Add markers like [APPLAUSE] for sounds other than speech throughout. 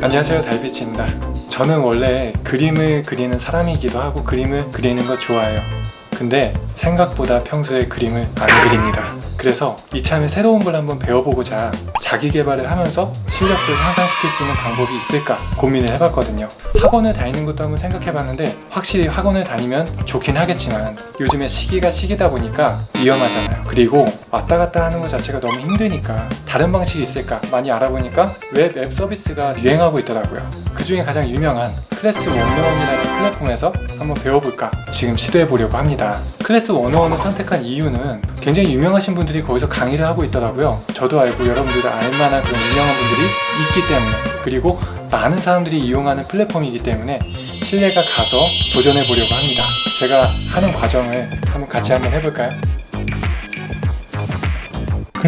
안녕하세요 달빛입니다. 저는 원래 그림을 그리는 사람이기도 하고 그림을 그리는 거 좋아해요. 근데 생각보다 평소에 그림을 안 그립니다 그래서 이참에 새로운 걸 한번 배워보고자 자기 개발을 하면서 실력도 향상시킬 수 있는 방법이 있을까 고민을 해봤거든요. 학원을 다니는 것도 한번 생각해봤는데 확실히 학원을 다니면 좋긴 하겠지만 요즘에 시기가 시기다 보니까 위험하잖아요. 그리고 왔다 갔다 하는 것 자체가 너무 힘드니까 다른 방식이 있을까 많이 알아보니까 웹 앱 서비스가 유행하고 있더라고요. 그 중에 가장 유명한 클래스 101이라는 플랫폼에서 한번 배워볼까 지금 시도해보려고 합니다. 클래스 101을 선택한 이유는 굉장히 유명하신 분들이 거기서 강의를 하고 있더라고요. 저도 알고 여러분들도 알만한 그런 유명한 분들이 있기 때문에 그리고 많은 사람들이 이용하는 플랫폼이기 때문에 신뢰가 가서 도전해 보려고 합니다. 제가 하는 과정을 한번 같이 한번 해볼까요?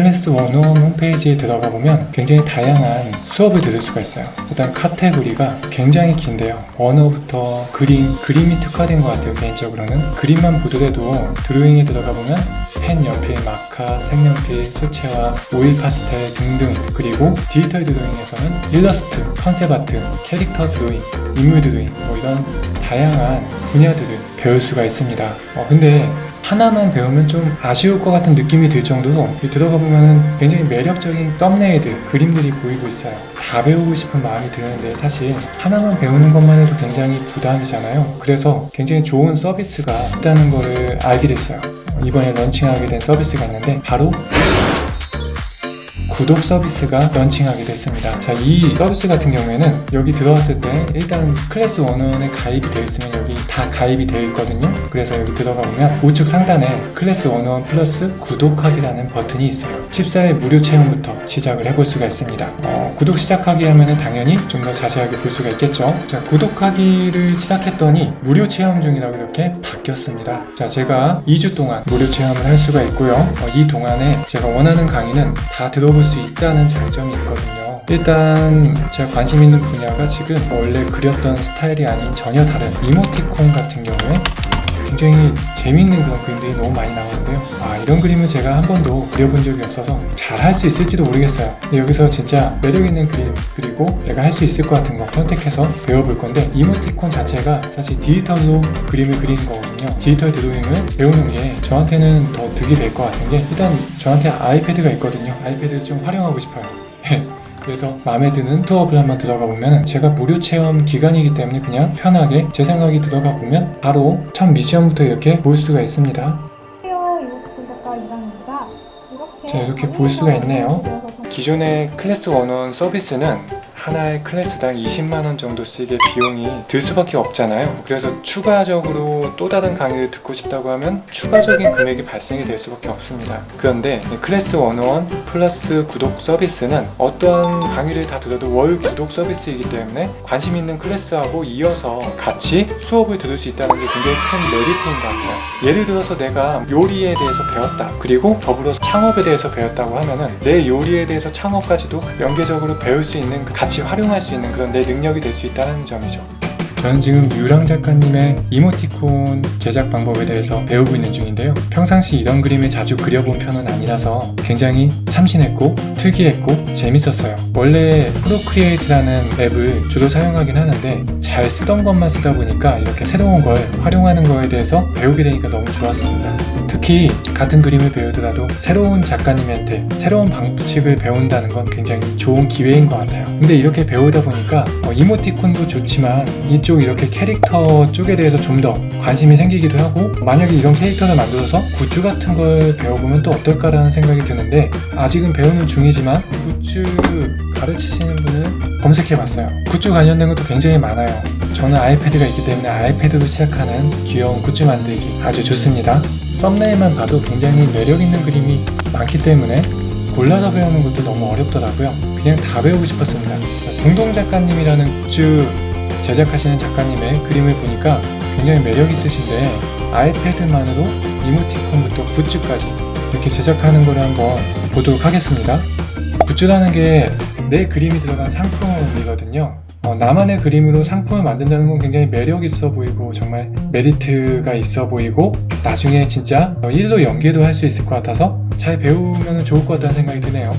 클래스 101 홈페이지에 들어가 보면 굉장히 다양한 수업을 들을 수가 있어요. 일단 카테고리가 굉장히 긴데요. 언어부터 그림, 그림이 특화된 것 같아요 개인적으로는. 그림만 보더라도 드로잉에 들어가 보면 펜, 연필, 마카, 색연필, 수채화, 오일 파스텔 등등. 그리고 디지털 드로잉에서는 일러스트, concept art, 캐릭터 드로잉, 인물 드로잉 뭐 이런 다양한 분야들을 배울 수가 있습니다. 어, 근데 하나만 배우면 좀 아쉬울 것 같은 느낌이 들 정도로 들어가 보면 굉장히 매력적인 썸네일들, 그림들이 보이고 있어요. 다 배우고 싶은 마음이 드는데 사실 하나만 배우는 것만 해도 굉장히 부담이잖아요. 그래서 굉장히 좋은 서비스가 있다는 거를 알게 됐어요. 이번에 런칭하게 된 서비스가 있는데 바로 구독 서비스가 런칭하게 됐습니다. 자 이 서비스 같은 경우에는 여기 들어왔을 때 일단 클래스 101에 가입이 되어 있으면 여기 다 가입이 되어 있거든요. 그래서 여기 들어가 보면 우측 상단에 클래스 101 플러스 구독하기라는 버튼이 있어요. 14일 무료 체험부터 시작을 해볼 수가 있습니다. 어, 구독 시작하기 하면 당연히 좀 더 자세하게 볼 수가 있겠죠? 자 구독하기를 시작했더니 무료 체험 중이라고 이렇게 바뀌었습니다. 자 제가 2주 동안 무료 체험을 할 수가 있고요. 어, 이 동안에 제가 원하는 강의는 다 들어볼 수 있다는 장점이 있거든요. 일단 제가 관심 있는 분야가 지금 원래 그렸던 스타일이 아닌 전혀 다른 이모티콘 같은 경우에 굉장히 재밌는 그런 그림들이 너무 많이 나오는데요. 아 이런 그림은 제가 한 번도 그려본 적이 없어서 잘 할 수 있을지도 모르겠어요. 여기서 진짜 매력있는 그림 그리고 내가 할 수 있을 것 같은 거 선택해서 배워볼 건데 이모티콘 자체가 사실 디지털로 그림을 그리는 거거든요. 디지털 드로잉을 배우는 게 저한테는 더 득이 될 것 같은 게 일단 저한테 아이패드가 있거든요. 아이패드를 좀 활용하고 싶어요 [LAUGHS] 그래서 마음에 드는 수업을 한번 들어가 보면 제가 무료 체험 기간이기 때문에 그냥 편하게 제 생각이 들어가 보면 바로 첫 미션부터 이렇게 볼 수가 있습니다. 자, 이렇게 볼 수가 있네요. 기존의 클래스 101 서비스는 하나의 클래스당 20만원 정도씩의 비용이 들 수밖에 없잖아요. 그래서 추가적으로 또 다른 강의를 듣고 싶다고 하면 추가적인 금액이 발생이 될 수밖에 없습니다. 그런데 이 클래스 101 플러스 구독 서비스는 어떠한 강의를 다 들어도 월 구독 서비스이기 때문에 관심 있는 클래스하고 이어서 같이 수업을 들을 수 있다는 게 굉장히 큰 메리트인 것 같아요. 예를 들어서 내가 요리에 대해서 배웠다. 그리고 더불어서 창업에 대해서 배웠다고 하면은 내 요리에 대해서 창업까지도 연계적으로 배울 수 있는 그 같이 활용할 수 있는 그런 내 능력이 될 수 있다는 점이죠. 저는 지금 유랑 작가님의 이모티콘 제작 방법에 대해서 배우고 있는 중인데요. 평상시 이런 그림을 자주 그려본 편은 아니라서 굉장히 참신했고 특이했고 재밌었어요. 원래 Procreate라는 앱을 주로 사용하긴 하는데 잘 쓰던 것만 쓰다 보니까 이렇게 새로운 걸 활용하는 거에 대해서 배우게 되니까 너무 좋았습니다 특히 같은 그림을 배우더라도 새로운 작가님한테 새로운 방식을 배운다는 건 굉장히 좋은 기회인 것 같아요. 근데 이렇게 배우다 보니까 어, 이모티콘도 좋지만 이쪽 이렇게 캐릭터 쪽에 대해서 좀 더 관심이 생기기도 하고 만약에 이런 캐릭터를 만들어서 굿즈 같은 걸 배워보면 또 어떨까라는 생각이 드는데 아직은 배우는 중이지만 굿즈 가르치시는 분을 검색해봤어요. 굿즈 관련된 것도 굉장히 많아요. 저는 아이패드가 있기 때문에 아이패드로 시작하는 귀여운 굿즈 만들기 아주 좋습니다 썸네일만 봐도 굉장히 매력있는 그림이 많기 때문에 골라서 배우는 것도 너무 어렵더라고요. 그냥 다 배우고 싶었습니다. 동동 작가님이라는 굿즈 제작하시는 작가님의 그림을 보니까 굉장히 매력 있으신데 아이패드만으로 이모티콘부터 굿즈까지 이렇게 제작하는 걸 한번 보도록 하겠습니다. 굿즈라는 게 내 그림이 들어간 상품이거든요 어, 나만의 그림으로 상품을 만든다는 건 굉장히 매력 있어 보이고 정말 메리트가 있어 보이고 나중에 진짜 일로 연계도 할 수 있을 것 같아서 잘 배우면 좋을 것 같다는 생각이 드네요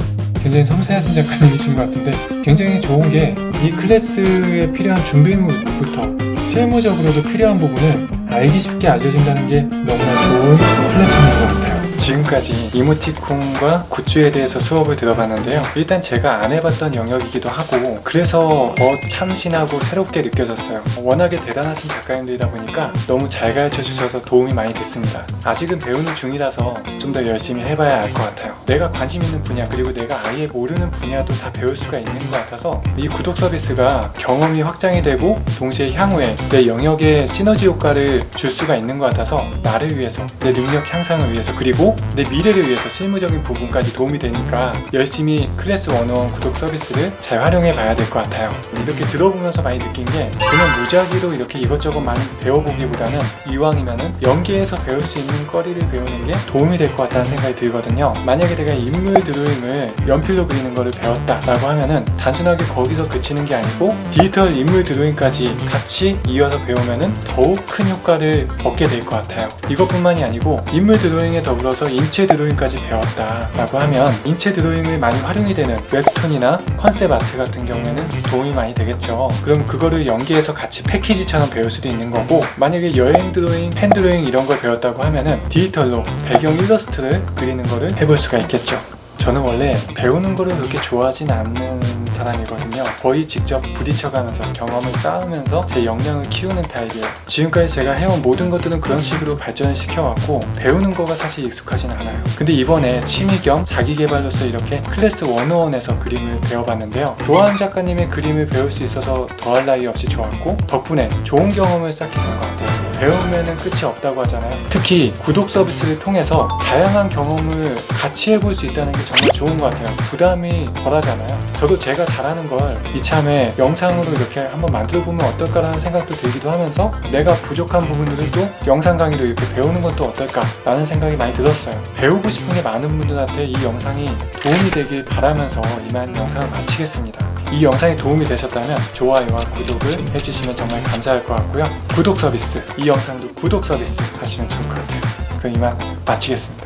굉장히 섬세하신 작가님이신 것 같은데 굉장히 좋은 게 이 클래스에 필요한 준비물부터 실무적으로도 필요한 부분을 알기 쉽게 알려준다는 게 너무나 좋은 플랫폼인 것 같아요. 지금까지 이모티콘과 굿즈에 대해서 수업을 들어봤는데요. 일단 제가 안 해봤던 영역이기도 하고 그래서 더 참신하고 새롭게 느껴졌어요. 워낙에 대단하신 작가님들이다 보니까 너무 잘 가르쳐 주셔서 도움이 많이 됐습니다. 아직은 배우는 중이라서 좀 더 열심히 해봐야 알 것 같아요. 내가 관심 있는 분야 그리고 내가 아예 모르는 분야도 다 배울 수가 있는 것 같아서 이 구독 서비스가 경험이 확장이 되고 동시에 향후에 내 영역에 시너지 효과를 줄 수가 있는 것 같아서 나를 위해서 내 능력 향상을 위해서 그리고 내 미래를 위해서 실무적인 부분까지 도움이 되니까 열심히 클래스 101 구독 서비스를 잘 활용해 봐야 될 것 같아요. 이렇게 들어보면서 많이 느낀 게 그냥 무작위로 이렇게 이것저것 많이 배워보기보다는 이왕이면 은 연계해서 배울 수 있는 거리를 배우는 게 도움이 될 것 같다는 생각이 들거든요. 만약에 내가 인물 드로잉을 연필로 그리는 거를 배웠다 라고 하면은 단순하게 거기서 그치는 게 아니고 디지털 인물 드로잉까지 같이 이어서 배우면은 더욱 큰 효과를 얻게 될 것 같아요. 이것뿐만이 아니고 인물 드로잉에 더불어서 인체 드로잉까지 배웠다 라고 하면 인체 드로잉을 많이 활용이 되는 웹툰이나 concept art 같은 경우에는 도움이 많이 되겠죠. 그럼 그거를 연계해서 같이 패키지처럼 배울 수도 있는 거고 만약에 여행 드로잉, 펜 드로잉 이런 걸 배웠다고 하면은 디지털로 배경 일러스트를 그리는 거를 해볼 수가 있겠죠 저는 원래 배우는 거를 그렇게 좋아하진 않는 사람이거든요. 거의 직접 부딪혀가면서 경험을 쌓으면서 제 역량을 키우는 타입이에요. 지금까지 제가 해온 모든 것들은 그런 식으로 발전을 시켜왔고 배우는 거가 사실 익숙하진 않아요. 근데 이번에 취미 겸 자기 개발로서 이렇게 클래스 101에서 그림을 배워봤는데요. 좋아하는 작가님의 그림을 배울 수 있어서 더할 나위 없이 좋았고 덕분에 좋은 경험을 쌓게 된 것 같아요. 배우면은 끝이 없다고 하잖아요. 특히 구독 서비스를 통해서 다양한 경험을 같이 해볼 수 있다는 게 좋은 것 같아요. 부담이 덜하잖아요. 저도 제가 잘하는 걸 이참에 영상으로 이렇게 한번 만들어 보면 어떨까라는 생각도 들기도 하면서 내가 부족한 부분들은 또 영상 강의로 이렇게 배우는 건또 어떨까 라는 생각이 많이 들었어요. 배우고 싶은 게 많은 분들한테 이 영상이 도움이 되길 바라면서 이만 영상을 마치겠습니다. 이 영상이 도움이 되셨다면 좋아요와 구독을 해주시면 정말 감사할 것 같고요. 구독 서비스 이 영상도 구독 서비스 하시면 좋을 것 같아요. 그럼 이만 마치겠습니다